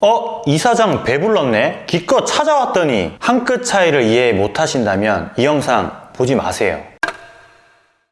어? 이 사장 배불렀네? 기껏 찾아왔더니 한 끗 차이를 이해 못하신다면 이 영상 보지 마세요.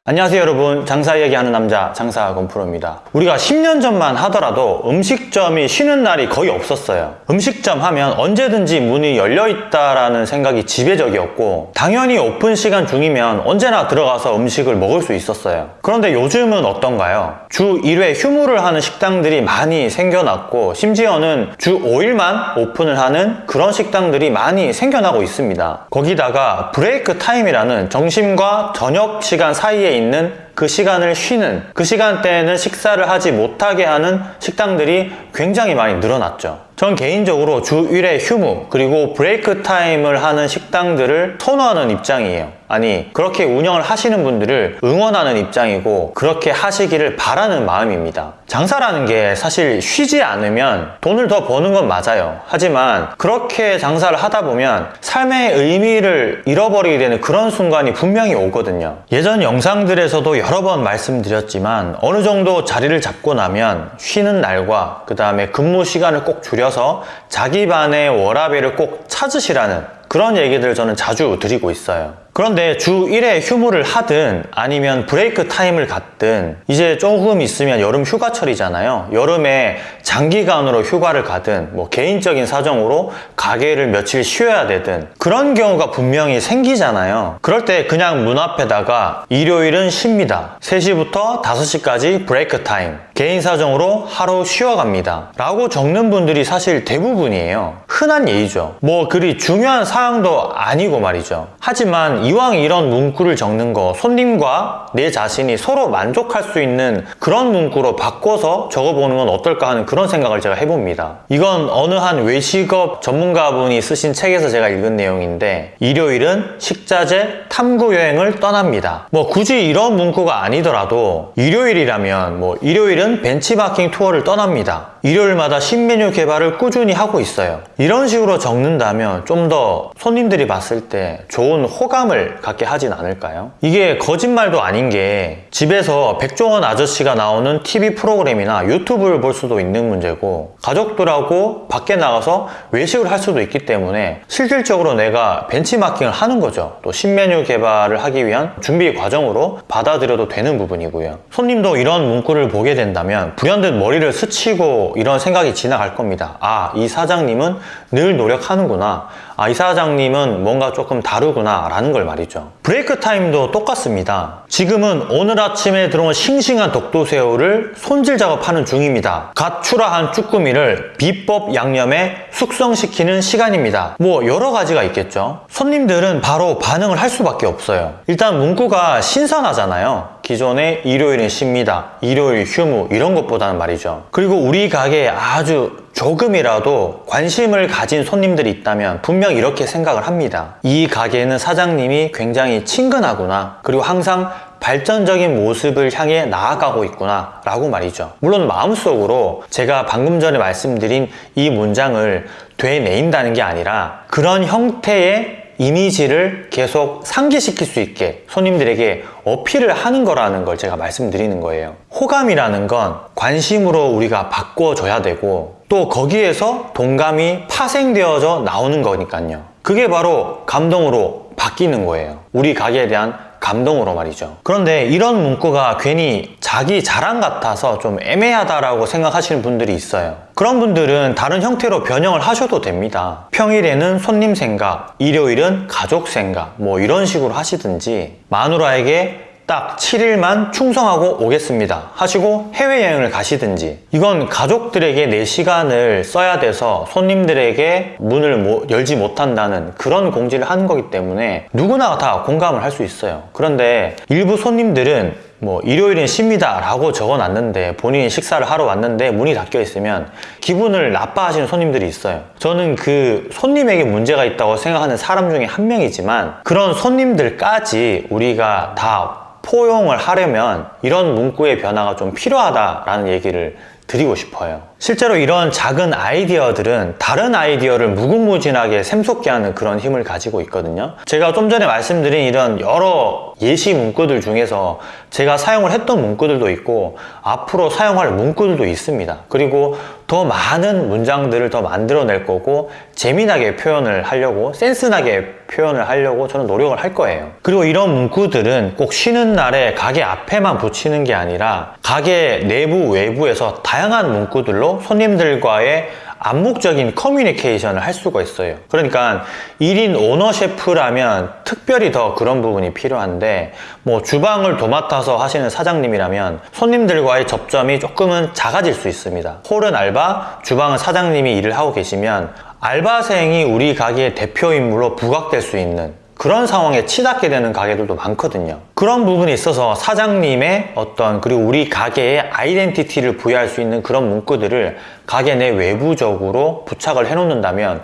안녕하세요 여러분. 장사 이야기하는 남자 장사 건프로입니다. 우리가 10년 전만 하더라도 음식점이 쉬는 날이 거의 없었어요. 음식점 하면 언제든지 문이 열려 있다라는 생각이 지배적이었고 당연히 오픈 시간 중이면 언제나 들어가서 음식을 먹을 수 있었어요. 그런데 요즘은 어떤가요? 주 1회 휴무를 하는 식당들이 많이 생겨났고 심지어는 주 5일만 오픈을 하는 그런 식당들이 많이 생겨나고 있습니다. 거기다가 브레이크 타임이라는 점심과 저녁 시간 사이에 있는 그 시간을 쉬는 그 시간대에는 식사를 하지 못하게 하는 식당들이 굉장히 많이 늘어났죠. 전 개인적으로 주 1회 휴무 그리고 브레이크 타임을 하는 식당들을 선호하는 입장이에요 아니 그렇게 운영을 하시는 분들을 응원하는 입장이고 그렇게 하시기를 바라는 마음입니다. 장사라는 게 사실 쉬지 않으면 돈을 더 버는 건 맞아요. 하지만 그렇게 장사를 하다 보면 삶의 의미를 잃어버리게 되는 그런 순간이 분명히 오거든요. 예전 영상들에서도 여러 번 말씀드렸지만 어느 정도 자리를 잡고 나면 쉬는 날과 그 다음에 근무 시간을 꼭 줄여서 자기만의 워라밸을 꼭 찾으시라는 그런 얘기들 저는 자주 드리고 있어요. 그런데 주 1회 휴무를 하든 아니면 브레이크 타임을 갖든 이제 조금 있으면 여름 휴가철이잖아요. 여름에 장기간으로 휴가를 가든 뭐 개인적인 사정으로 가게를 며칠 쉬어야 되든 그런 경우가 분명히 생기잖아요. 그럴 때 그냥 문 앞에다가 일요일은 쉽니다. 3시부터 5시까지 브레이크 타임 개인 사정으로 하루 쉬어갑니다. 라고 적는 분들이 사실 대부분이에요 흔한 예이죠. 뭐 그리 중요한 사항도 아니고 말이죠. 하지만 이왕 이런 문구를 적는 거 손님과 내 자신이 서로 만족할 수 있는 그런 문구로 바꿔서 적어보는 건 어떨까 하는 그런 생각을 제가 해봅니다. 이건 어느 한 외식업 전문가분이 쓰신 책에서 제가 읽은 내용인데 일요일은 식자재 탐구 여행을 떠납니다. 뭐 굳이 이런 문구가 아니더라도 일요일이라면 뭐 일요일은 벤치마킹 투어를 떠납니다. 일요일마다 신메뉴 개발을 꾸준히 하고 있어요 이런 식으로 적는다면 좀 더 손님들이 봤을 때 좋은 호감을 갖게 하진 않을까요? 이게 거짓말도 아닌 게 집에서 백종원 아저씨가 나오는 TV 프로그램이나 유튜브를 볼 수도 있는 문제고 가족들하고 밖에 나가서 외식을 할 수도 있기 때문에 실질적으로 내가 벤치마킹을 하는 거죠. 또 신메뉴 개발을 하기 위한 준비 과정으로 받아들여도 되는 부분이고요. 손님도 이런 문구를 보게 된다면 불현듯 머리를 스치고 이런 생각이 지나갈 겁니다. 아 이 사장님은 늘 노력하는구나. 아 이 사장님은 뭔가 조금 다르구나 라는 걸 말이죠. 브레이크 타임도 똑같습니다. 지금은 오늘 아침에 들어온 싱싱한 독도새우를 손질 작업하는 중입니다. 갓 출하한 쭈꾸미를 비법 양념에 숙성시키는 시간입니다. 뭐 여러 가지가 있겠죠. 손님들은 바로 반응을 할 수밖에 없어요. 일단 문구가 신선하잖아요. 기존에 일요일은 쉽니다 일요일 휴무 이런 것보다는 말이죠. 그리고 우리 가게에 아주 조금이라도 관심을 가진 손님들이 있다면 분명 이렇게 생각을 합니다. 이 가게는 사장님이 굉장히 친근하구나. 그리고 항상 발전적인 모습을 향해 나아가고 있구나 라고 말이죠. 물론 마음속으로 제가 방금 전에 말씀드린 이 문장을 되뇌인다는 게 아니라 그런 형태의 이미지를 계속 상기시킬 수 있게 손님들에게 어필을 하는 거라는 걸 제가 말씀드리는 거예요. 호감이라는 건 관심으로 우리가 바꿔줘야 되고 또 거기에서 동감이 파생되어져 나오는 거니까요. 그게 바로 감동으로 바뀌는 거예요. 우리 가게에 대한 감동으로 말이죠. 그런데 이런 문구가 괜히 자기 자랑 같아서 좀 애매하다라고 생각하시는 분들이 있어요. 그런 분들은 다른 형태로 변형을 하셔도 됩니다. 평일에는 손님 생각, 일요일은 가족 생각 뭐 이런 식으로 하시든지 마누라에게 딱 7일만 충성하고 오겠습니다. 하시고 해외여행을 가시든지. 이건 가족들에게 내 시간을 써야 돼서 손님들에게 문을 열지 못한다는 그런 공지를 하는 거기 때문에 누구나 다 공감을 할 수 있어요. 그런데 일부 손님들은 뭐 일요일은 쉽니다 라고 적어놨는데 본인이 식사를 하러 왔는데 문이 닫혀 있으면 기분을 나빠하시는 손님들이 있어요. 저는 그 손님에게 문제가 있다고 생각하는 사람 중에 한 명이지만 그런 손님들까지 우리가 다 포용을 하려면 이런 문구의 변화가 좀 필요하다라는 얘기를 드리고 싶어요 실제로 이런 작은 아이디어들은 다른 아이디어를 무궁무진하게 샘솟게 하는 그런 힘을 가지고 있거든요. 제가 좀 전에 말씀드린 이런 여러 예시 문구들 중에서 제가 사용을 했던 문구들도 있고 앞으로 사용할 문구들도 있습니다. 그리고 더 많은 문장들을 더 만들어낼 거고 재미나게 표현을 하려고 센스나게 표현을 하려고 저는 노력을 할 거예요. 그리고 이런 문구들은 꼭 쉬는 날에 가게 앞에만 붙이는 게 아니라 가게 내부 외부에서 다양한 문구들로 손님들과의 암묵적인 커뮤니케이션을 할 수가 있어요. 그러니까 1인 오너 셰프라면 특별히 더 그런 부분이 필요한데 뭐 주방을 도맡아서 하시는 사장님이라면 손님들과의 접점이 조금은 작아질 수 있습니다. 홀은 알바, 주방은 사장님이 일을 하고 계시면 알바생이 우리 가게의 대표 인물로 부각될 수 있는 그런 상황에 치닫게 되는 가게들도 많거든요. 그런 부분이 있어서 사장님의 어떤 그리고 우리 가게의 아이덴티티를 부여할 수 있는 그런 문구들을 가게 내 외부적으로 부착을 해 놓는다면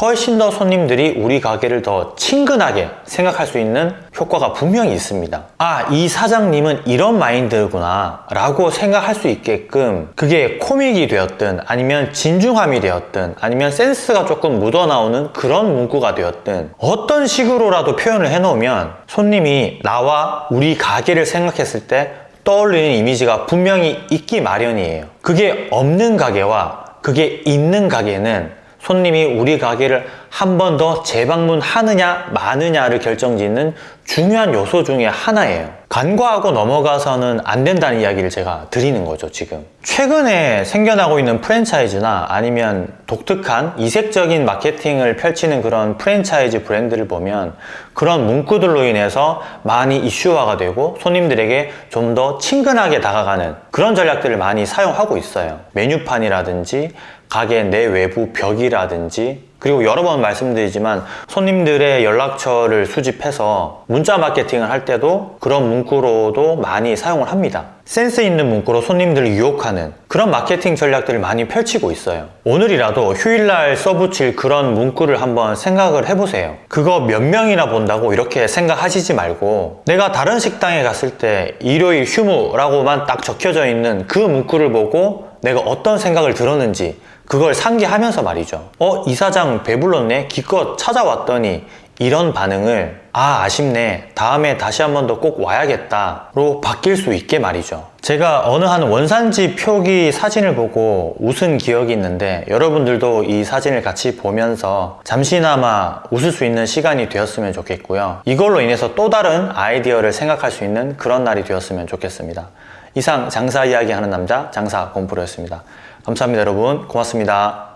훨씬 더 손님들이 우리 가게를 더 친근하게 생각할 수 있는 효과가 분명히 있습니다. 아, 이 사장님은 이런 마인드구나 라고 생각할 수 있게끔 그게 코믹이 되었든 아니면 진중함이 되었든 아니면 센스가 조금 묻어나오는 그런 문구가 되었든 어떤 식으로라도 표현을 해놓으면 손님이 나와 우리 가게를 생각했을 때 떠올리는 이미지가 분명히 있기 마련이에요. 그게 없는 가게와 그게 있는 가게는 손님이 우리 가게를 한 번 더 재방문하느냐 마느냐를 결정짓는 중요한 요소 중에 하나예요. 간과하고 넘어가서는 안 된다는 이야기를 제가 드리는 거죠, 지금. 최근에 생겨나고 있는 프랜차이즈나 아니면 독특한 이색적인 마케팅을 펼치는 그런 프랜차이즈 브랜드를 보면 그런 문구들로 인해서 많이 이슈화가 되고 손님들에게 좀 더 친근하게 다가가는 그런 전략들을 많이 사용하고 있어요. 메뉴판이라든지 가게 내외부 벽이라든지 그리고 여러 번 말씀드리지만 손님들의 연락처를 수집해서 문자 마케팅을 할 때도 그런 문구로도 많이 사용을 합니다. 센스 있는 문구로 손님들을 유혹하는 그런 마케팅 전략들을 많이 펼치고 있어요. 오늘이라도 휴일날 써붙일 그런 문구를 한번 생각을 해보세요. 그거 몇 명이나 본다고 이렇게 생각하시지 말고 내가 다른 식당에 갔을 때 일요일 휴무라고만 딱 적혀져 있는 그 문구를 보고 내가 어떤 생각을 들었는지 그걸 상기하면서 말이죠. 어, 이 사장 배불렀네? 기껏 찾아왔더니 이런 반응을 아, 아쉽네. 다음에 다시 한 번 더 꼭 와야겠다 로 바뀔 수 있게 말이죠. 제가 어느 한 원산지 표기 사진을 보고 웃은 기억이 있는데 여러분들도 이 사진을 같이 보면서 잠시나마 웃을 수 있는 시간이 되었으면 좋겠고요. 이걸로 인해서 또 다른 아이디어를 생각할 수 있는 그런 날이 되었으면 좋겠습니다. 이상 장사 이야기 하는 남자 장사 공프로였습니다. 감사합니다 여러분. 고맙습니다